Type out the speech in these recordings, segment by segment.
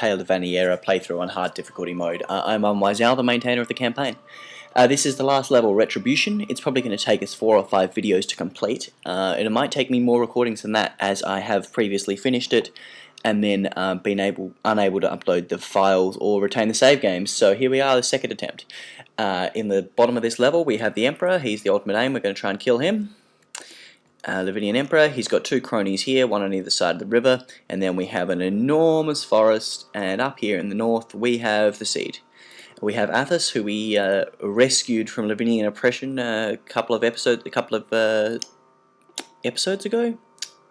Tale of Vaniera playthrough on hard difficulty mode. Uh, I'm Unwiseowl, the maintainer of the campaign. Uh, this is the last level, Retribution. It's probably going to take us four or five videos to complete, uh, it might take me more recordings than that as I have previously finished it and then uh, been able unable to upload the files or retain the save games. So here we are, the second attempt. Uh, in the bottom of this level we have the Emperor, he's the ultimate aim, we're going to try and kill him. Uh, Lavinian Emperor, he's got two cronies here, one on either side of the river, and then we have an enormous forest, and up here in the north we have the Seed. We have Athos, who we uh, rescued from Lavinian oppression a couple of episodes, a couple of uh, episodes ago.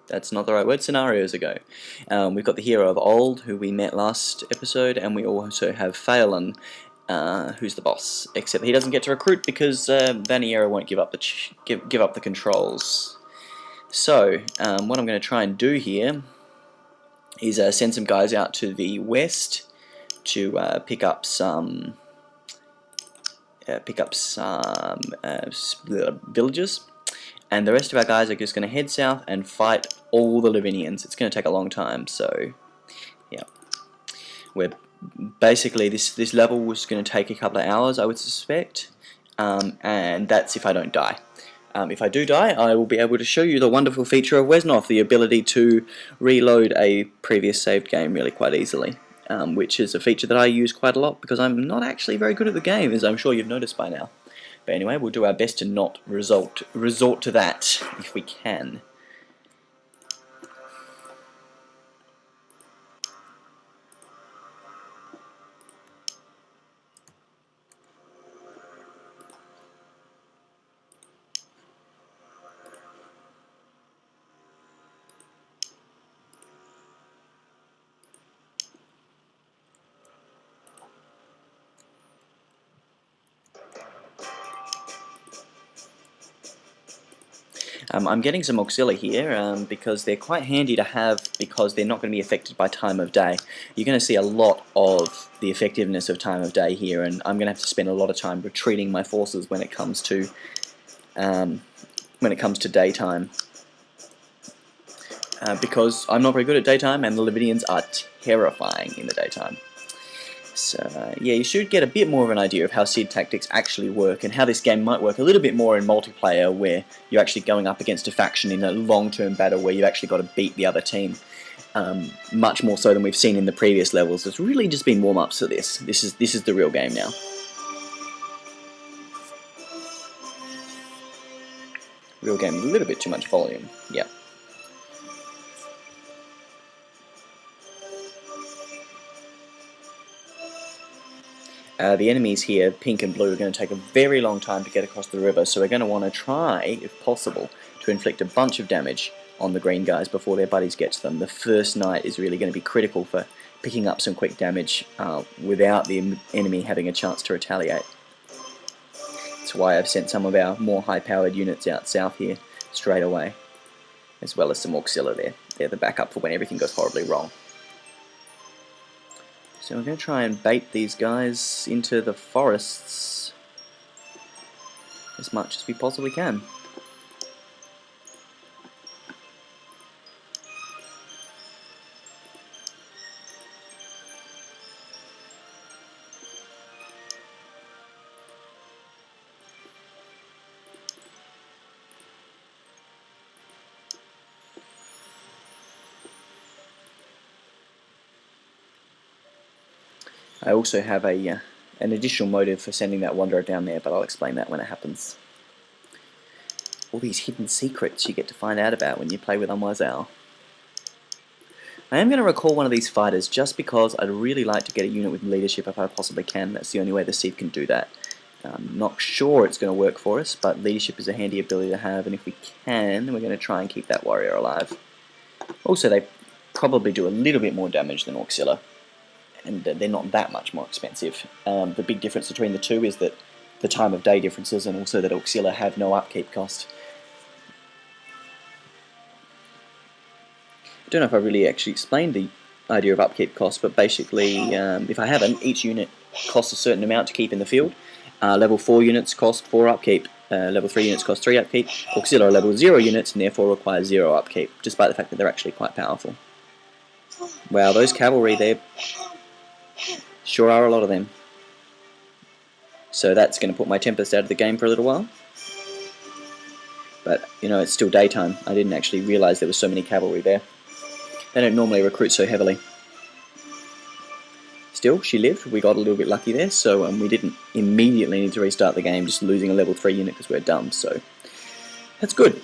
That's not the right word. Scenarios ago. Um, we've got the hero of old, who we met last episode, and we also have Phelan, uh, who's the boss. Except he doesn't get to recruit because uh, Vaniera won't give up the give give up the controls. So um, what I'm going to try and do here is uh, send some guys out to the west to uh, pick up some uh, pick up some uh, villages and the rest of our guys are just going to head south and fight all the Lavinians. It's going to take a long time so yeah we're basically this this level was going to take a couple of hours I would suspect um, and that's if I don't die. Um, if I do die, I will be able to show you the wonderful feature of Wesnoth, the ability to reload a previous saved game really quite easily um, which is a feature that I use quite a lot because I'm not actually very good at the game, as I'm sure you've noticed by now. But anyway, we'll do our best to not result, resort to that if we can. I'm getting some Auxilia here um, because they're quite handy to have because they're not going to be affected by time of day. You're going to see a lot of the effectiveness of time of day here and I'm going to have to spend a lot of time retreating my forces when it comes to um, when it comes to daytime. Uh, because I'm not very good at daytime and the Lavinians are terrifying in the daytime. So uh, yeah, you should get a bit more of an idea of how seed tactics actually work and how this game might work a little bit more in multiplayer where you're actually going up against a faction in a long-term battle where you've actually got to beat the other team. Um, much more so than we've seen in the previous levels. It's really just been warm-ups to this. This is this is the real game now. Real game, a little bit too much volume. Yeah. Uh, the enemies here, pink and blue, are going to take a very long time to get across the river, so we're going to want to try, if possible, to inflict a bunch of damage on the green guys before their buddies get to them. The first night is really going to be critical for picking up some quick damage uh, without the enemy having a chance to retaliate. That's why I've sent some of our more high-powered units out south here straight away, as well as some Auxilia there. They're the backup for when everything goes horribly wrong. So we're going to try and bait these guys into the forests as much as we possibly can. Also have a uh, an additional motive for sending that Wanderer down there, but I'll explain that when it happens. All these hidden secrets you get to find out about when you play with Unwiseowl. I am going to recall one of these fighters just because I'd really like to get a unit with leadership if I possibly can. That's the only way the Seed can do that. I'm not sure it's going to work for us, but leadership is a handy ability to have, and if we can, we're going to try and keep that warrior alive. Also, they probably do a little bit more damage than Auxilia and they're not that much more expensive. Um, the big difference between the two is that the time of day differences and also that Auxilia have no upkeep cost. I don't know if I really actually explained the idea of upkeep cost, but basically, um, if I haven't, each unit costs a certain amount to keep in the field. Uh, level 4 units cost 4 upkeep, uh, level 3 units cost 3 upkeep. Auxilia level 0 units and therefore require 0 upkeep, despite the fact that they're actually quite powerful. Wow, those cavalry, they're Sure are a lot of them. So that's going to put my Tempest out of the game for a little while. But, you know, it's still daytime. I didn't actually realise there were so many cavalry there. They don't normally recruit so heavily. Still, she lived. We got a little bit lucky there, so um, we didn't immediately need to restart the game, just losing a level 3 unit because we're dumb, so that's good.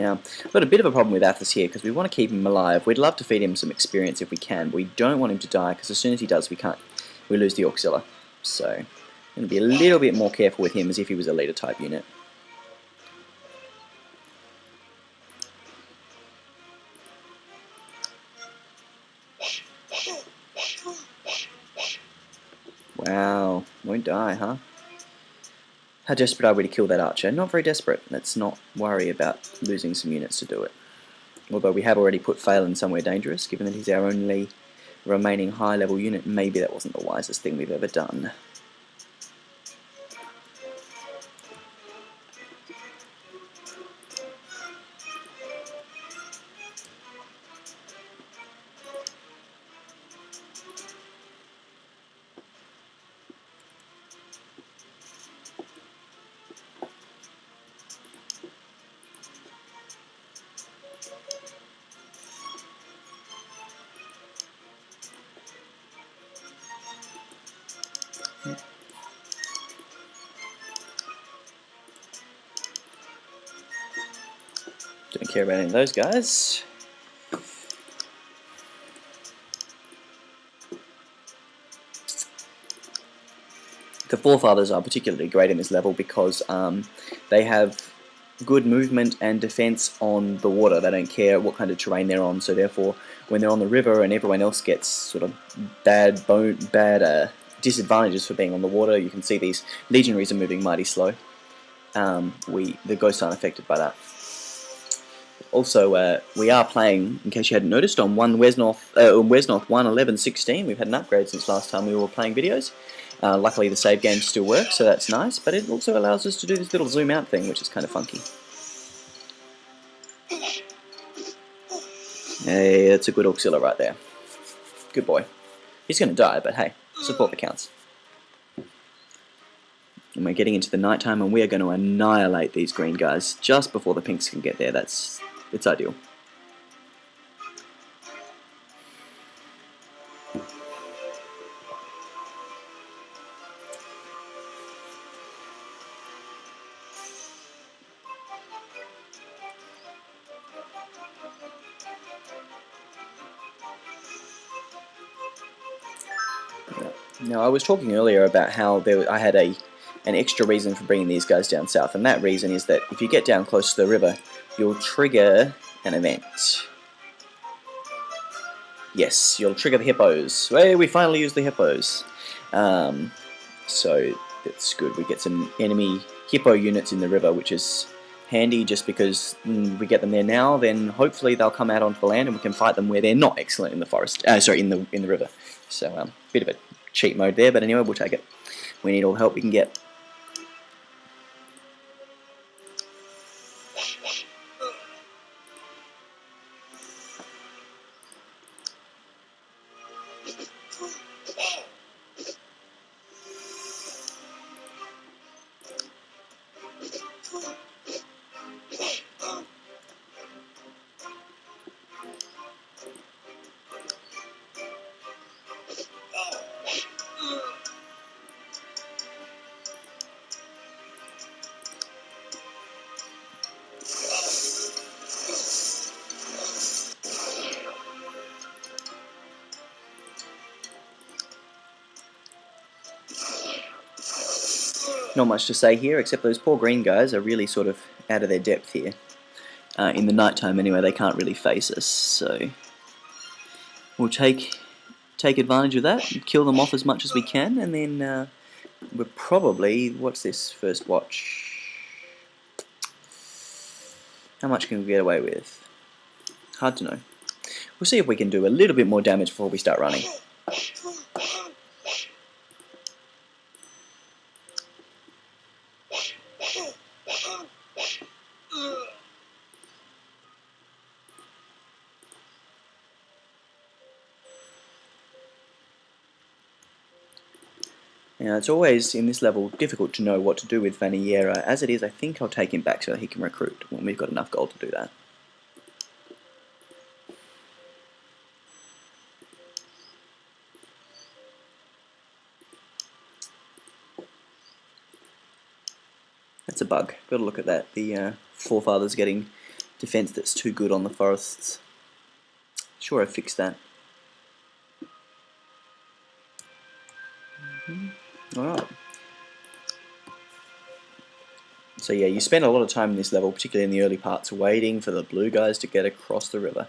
Now, we've got a bit of a problem with Athos here because we want to keep him alive. We'd love to feed him some experience if we can, but we don't want him to die because as soon as he does, we can't. We lose the Auxilia. So, I'm going to be a little bit more careful with him as if he was a leader type unit. How desperate are we to kill that archer? Not very desperate. Let's not worry about losing some units to do it. Although we have already put Phelan somewhere dangerous, given that he's our only remaining high level unit, maybe that wasn't the wisest thing we've ever done. Care about any of those guys. The forefathers are particularly great in this level because um, they have good movement and defense on the water. They don't care what kind of terrain they're on, so therefore when they're on the river and everyone else gets sort of bad bone, bad uh, disadvantages for being on the water, you can see these legionaries are moving mighty slow. Um, we the ghosts aren't affected by that. Also, uh, we are playing, in case you hadn't noticed, on one Wesnoth, uh, Wesnoth 1.11.16. We've had an upgrade since last time we were playing videos. Uh, luckily the save game still works, so that's nice, but it also allows us to do this little zoom out thing, which is kind of funky. Hey, that's a good Auxilia right there. Good boy. He's going to die, but hey, support that counts. And we're getting into the nighttime, and we are going to annihilate these green guys just before the pinks can get there. That's it's ideal. Now, I was talking earlier about how there, I had a an extra reason for bringing these guys down south, and that reason is that if you get down close to the river, you'll trigger an event. Yes, you'll trigger the hippos. Hey, we finally used the hippos. Um, so that's good. We get some enemy hippo units in the river, which is handy just because mm, we get them there now, then hopefully they'll come out onto the land and we can fight them where they're not excellent in the forest. Uh, sorry, in the in the river. So um, bit of a cheat mode there, but anyway, we'll take it. We need all the help we can get. Not much to say here, except those poor green guys are really sort of out of their depth here. Uh, in the nighttime anyway, they can't really face us, so... we'll take take advantage of that, kill them off as much as we can, and then uh, we're probably, what's this first watch? How much can we get away with? Hard to know. We'll see if we can do a little bit more damage before we start running. Now it's always, in this level, difficult to know what to do with Vaniera. As it is, I think I'll take him back so that he can recruit when we've got enough gold to do that. That's a bug. Got to look at that. The uh, forefathers getting defense that's too good on the forests. Sure, I fixed that. So yeah, you spend a lot of time in this level, particularly in the early parts, waiting for the blue guys to get across the river.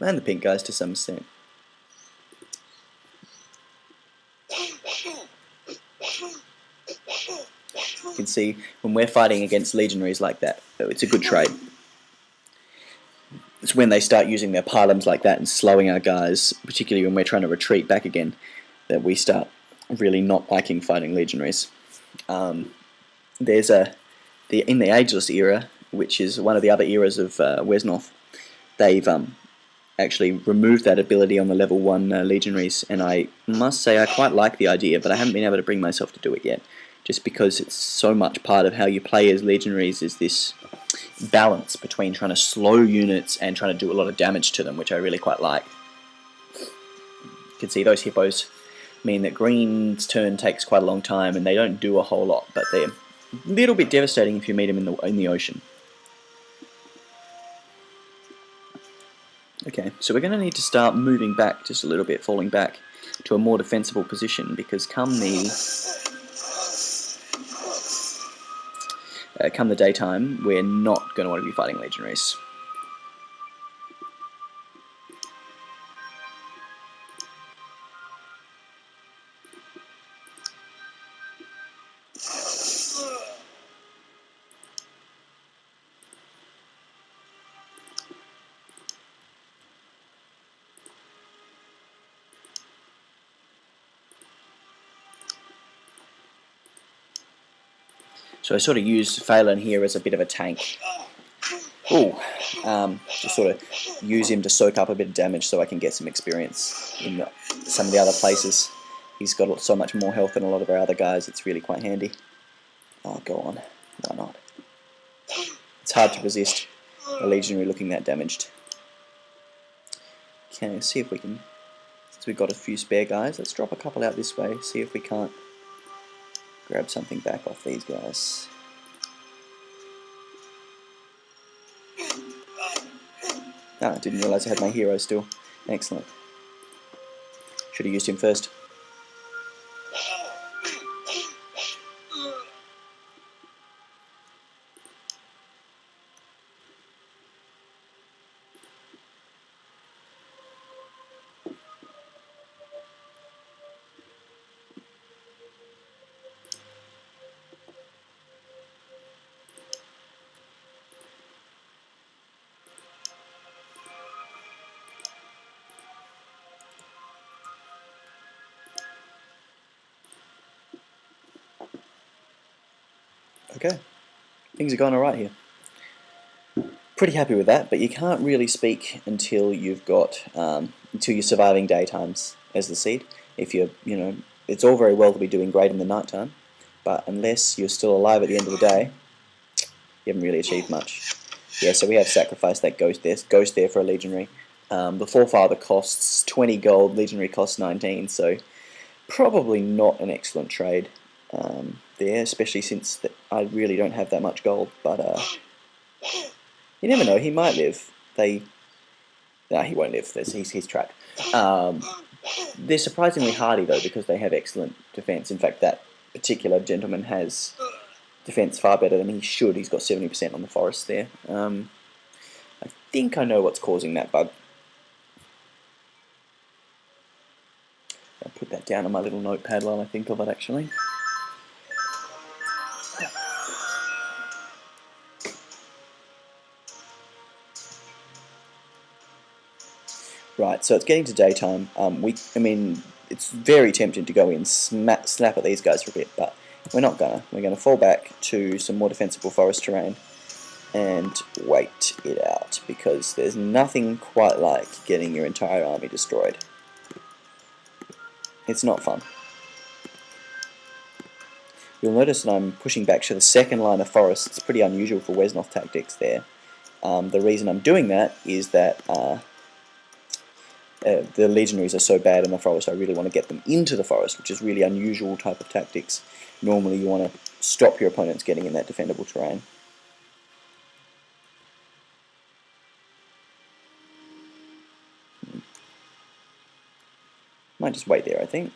And the pink guys to some extent. You can see when we're fighting against legionaries like that, it's a good trade it's when they start using their pylons like that and slowing our guys, particularly when we're trying to retreat back again, that we start really not liking fighting legionaries. Um, there's a the in the Ageless era, which is one of the other eras of uh, Wesnoth, they've um, actually removed that ability on the level 1 uh, legionaries, and I must say I quite like the idea, but I haven't been able to bring myself to do it yet, just because it's so much part of how you play as legionaries is this balance between trying to slow units and trying to do a lot of damage to them, which I really quite like. You can see those hippos mean that green's turn takes quite a long time and they don't do a whole lot, but they're a little bit devastating if you meet them in the, in the ocean. Okay, so we're going to need to start moving back just a little bit, falling back to a more defensible position because come the uh, come the daytime, we're not going to want to be fighting legionaries. So I sort of use Phelan here as a bit of a tank. Oh, um, just sort of use him to soak up a bit of damage so I can get some experience in the, some of the other places. He's got so much more health than a lot of our other guys, it's really quite handy. Oh, go on. Why not? It's hard to resist a legionary looking that damaged. Okay, see if we can... Since we've got a few spare guys, let's drop a couple out this way, see if we can't grab something back off these guys. Ah, I didn't realise I had my hero still. Excellent. Should have used him first. Okay, things are going alright here. Pretty happy with that, but you can't really speak until you've got, um, until you're surviving daytimes as the seed. If you're, you know, it's all very well to be doing great in the nighttime, but unless you're still alive at the end of the day, you haven't really achieved much. Yeah, so we have sacrificed that ghost there, ghost there for a legionary. Um, the forefather costs 20 gold, legionary costs 19, so probably not an excellent trade. Um, there, especially since I really don't have that much gold. But uh, you never know, he might live. They, no, he won't live. There's, he's he's trapped. Um, they're surprisingly hardy though because they have excellent defense. In fact, that particular gentleman has defense far better than he should. He's got 70% on the forest there. Um, I think I know what's causing that bug. I'll put that down on my little notepad while I think of it actually. Right, so it's getting to daytime. Um, we, I mean, it's very tempting to go in, smack, snap at these guys for a bit, but we're not gonna. We're gonna fall back to some more defensible forest terrain and wait it out because there's nothing quite like getting your entire army destroyed. It's not fun. You'll notice that I'm pushing back to the second line of forest. It's pretty unusual for Wesnoth tactics there. Um, the reason I'm doing that is that uh, uh, the legionaries are so bad in the forest, I really want to get them into the forest, which is really unusual type of tactics. Normally you want to stop your opponents getting in that defendable terrain. Hmm. Might just wait there, I think.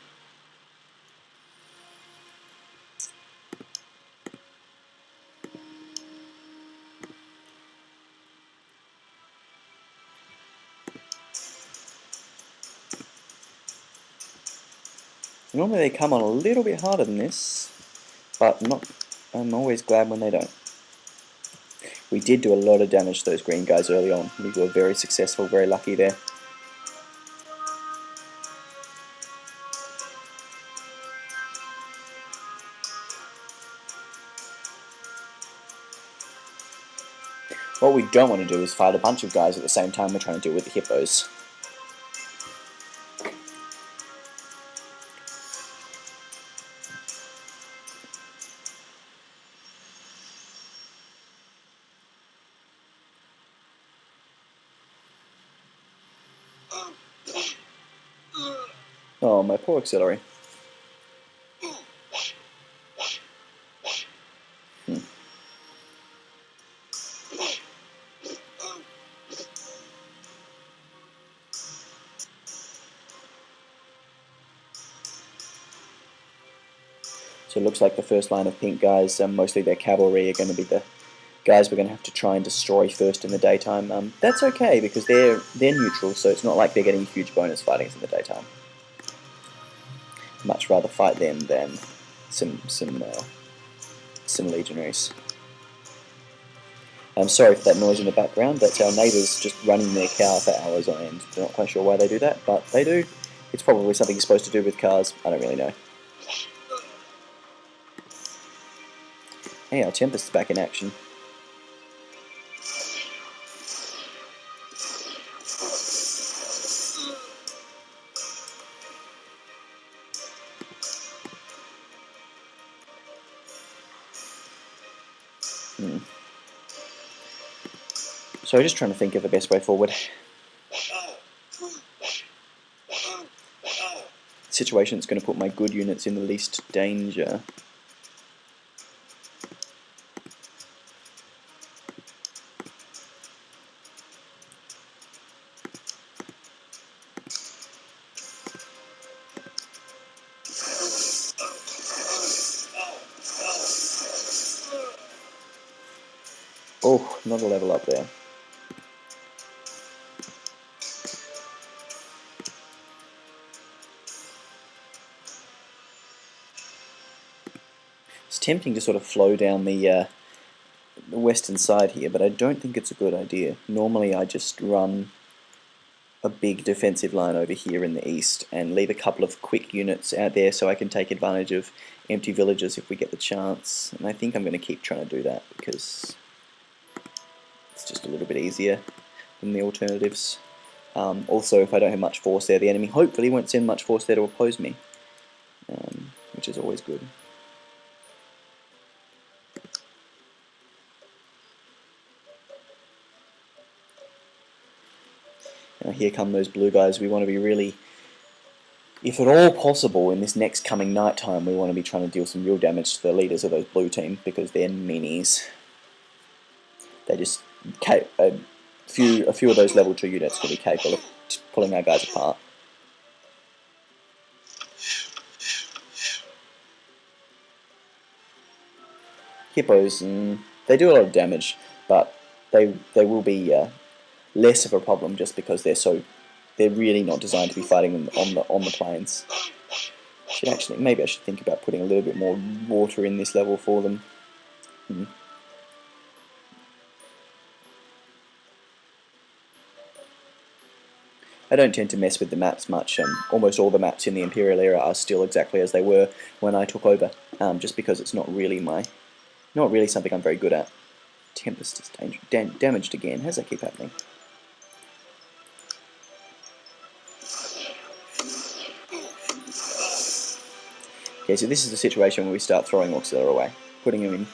Normally they come on a little bit harder than this, but not. I'm always glad when they don't. We did do a lot of damage to those green guys early on. We were very successful, very lucky there. What we don't want to do is fight a bunch of guys at the same time we're trying to deal with the hippos. Auxiliary. So it looks like the first line of pink guys, um, mostly their cavalry, are going to be the guys we're going to have to try and destroy first in the daytime. Um, that's okay because they're they're neutral, so it's not like they're getting huge bonus fighting in the daytime. Much rather fight them than some some uh, some legionaries. I'm sorry for that noise in the background. That's our neighbours just running their car for hours on end. They're not quite sure why they do that, but they do. It's probably something you're supposed to do with cars. I don't really know. Hey, our Tempest's back in action. Hmm. So I'm just trying to think of the best way forward. Situation that's going to put my good units in the least danger. Tempting to sort of flow down the, uh, the western side here, but I don't think it's a good idea. Normally I just run a big defensive line over here in the east and leave a couple of quick units out there so I can take advantage of empty villages if we get the chance. And I think I'm going to keep trying to do that because it's just a little bit easier than the alternatives. Um, also, if I don't have much force there, the enemy hopefully won't send much force there to oppose me, um, which is always good. Now here come those blue guys. We want to be really, if at all possible, in this next coming night time, we want to be trying to deal some real damage to the leaders of those blue team because they're minis. They just a few a few of those level two units will be capable of pulling our guys apart. Hippos, mm, they do a lot of damage, but they they will be uh, less of a problem just because they're so they're really not designed to be fighting on the on the plains. Should actually maybe I should think about putting a little bit more water in this level for them. Hmm. I don't tend to mess with the maps much. Almost all the maps in the Imperial era are still exactly as they were when I took over, um, just because it's not really my, not really something I'm very good at. Tempest is dam damaged again. How does that keep happening? Okay, so this is the situation where we start throwing Auxiliary away, putting him in,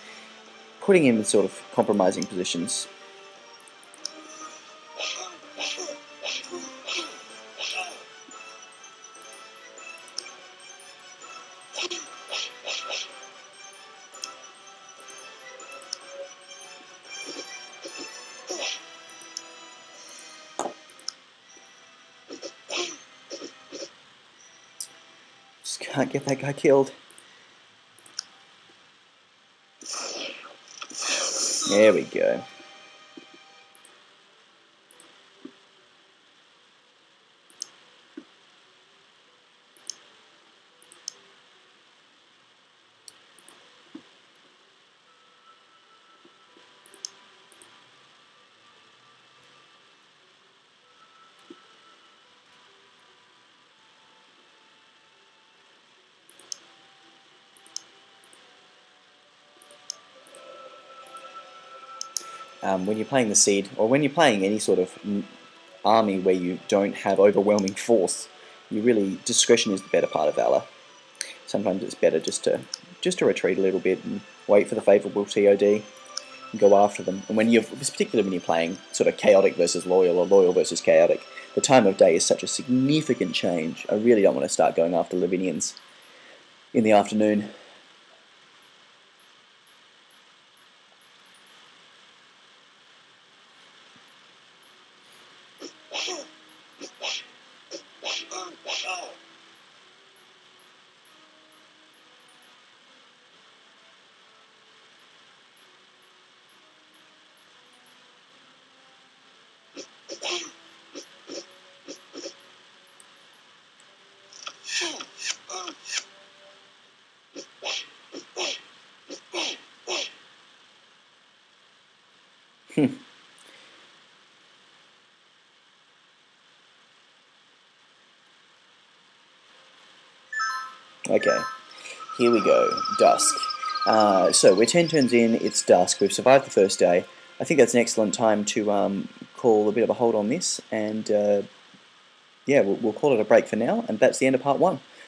putting him in sort of compromising positions. Can't get that guy killed. There we go. Um, when you're playing the Seed, or when you're playing any sort of army where you don't have overwhelming force, you really discretion is the better part of valor. Sometimes it's better just to just to retreat a little bit and wait for the favourable TOD and go after them. And when you're, particularly when you're playing sort of chaotic versus loyal or loyal versus chaotic, the time of day is such a significant change. I really don't want to start going after Lavinians in the afternoon. Okay, here we go, dusk. Uh, so we're 10 turns in, it's dusk, we've survived the first day. I think that's an excellent time to um, call a bit of a hold on this, and uh, yeah, we'll, we'll call it a break for now, and that's the end of part one.